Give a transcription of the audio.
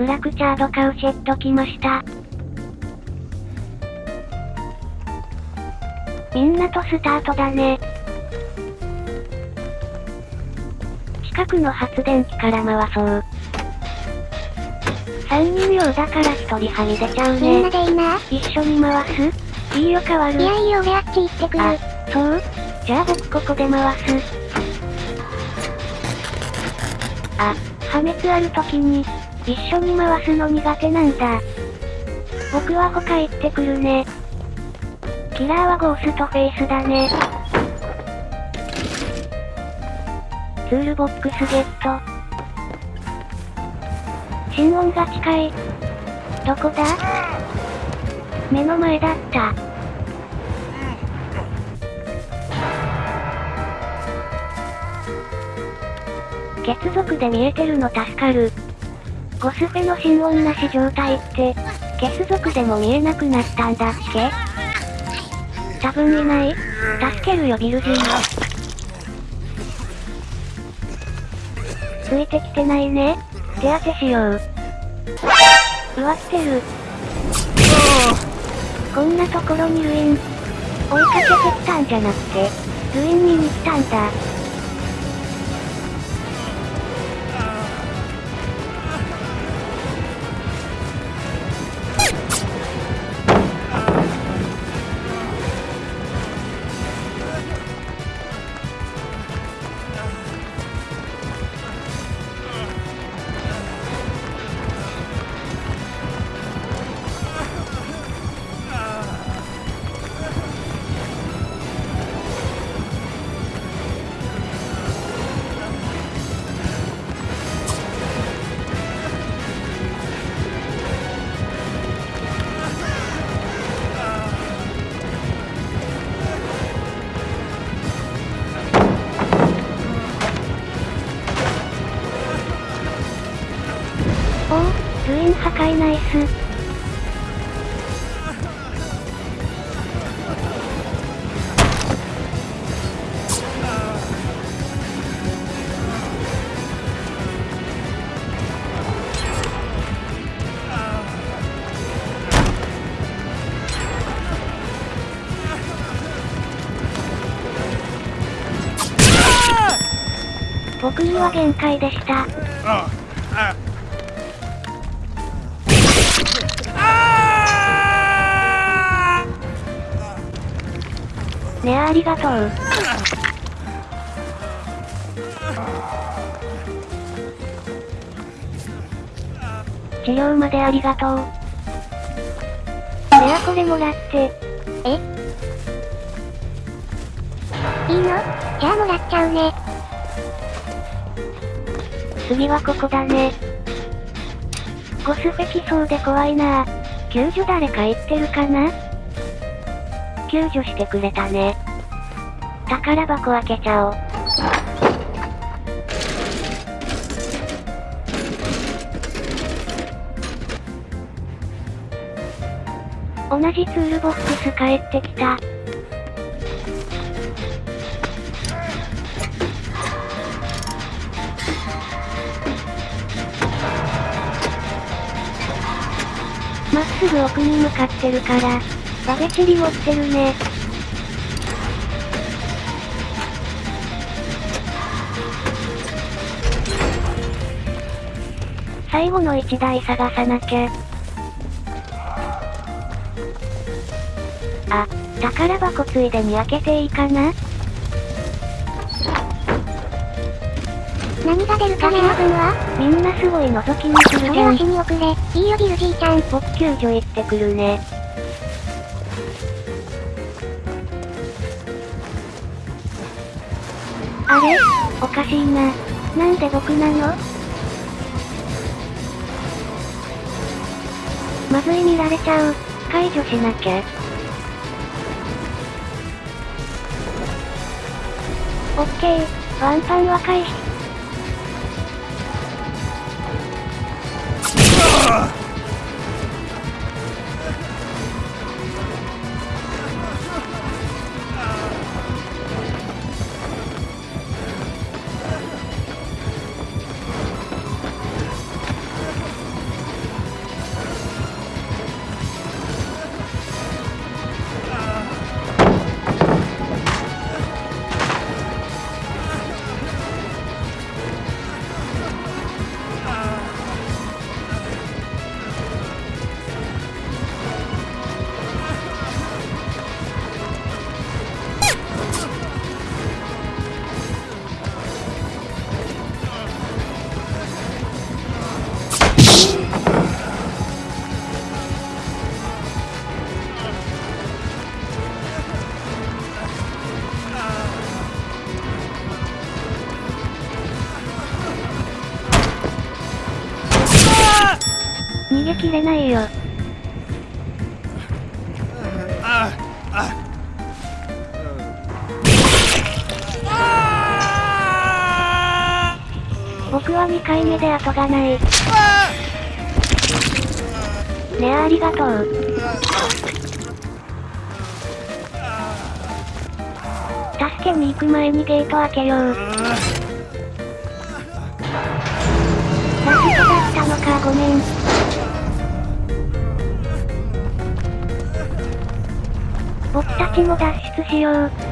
フラクチャードカウシェット来ました。みんなとスタートだね。近くの発電機から回そう。3人用だから1人はみ出ちゃうみんなね。でいいな。一緒に回す？いいよ変わる。いやいいよ俺あっち行ってくる。あ、そう？じゃあ僕ここで回す。あ、破滅ある時に、一緒に回すの苦手なんだ。僕は他行ってくるね。キラーはゴーストフェイスだね。ツールボックスゲット。心音が近い。どこだ？目の前だった。血族で見えてるの助かる。ゴスフェの心音なし状態って、血族でも見えなくなったんだっけ？多分いない助けるよビルジーついてきてないね。手当てしよう。うわ来てる。こんなところにルイン。追いかけてきたんじゃなくて、ルイン見に来たんだ。ルイン破壊ナイス。僕には限界でした。ねあありがとう。治療までありがとう。ねあこれもらって。いいの？じゃあもらっちゃうね。次はここだね。ゴスフェ来そうで怖いな救助誰か行ってるかな？救助してくれたね。宝箱開けちゃおう。同じツールボックス帰ってきた。まっすぐ奥に向かってるから、バベチリ持ってるね。最後の一台探さなきゃ。あ、宝箱ついでに開けていいかな？何が出るかね、分はみんなすごい覗きにするじゃんそれは死。に遅れ。いいよビルじいちゃん。僕救助行ってくるね。あれ？おかしいな。なんで僕なの？まずい見られちゃう。解除しなきゃ。オッケー。ワンパンは回避。逃げきれないよ。ああ僕は2回目で後がない。ねえありがとう。助けに行く前にゲート開けよう。ラストだったのかごめん。僕たちも脱出しよう。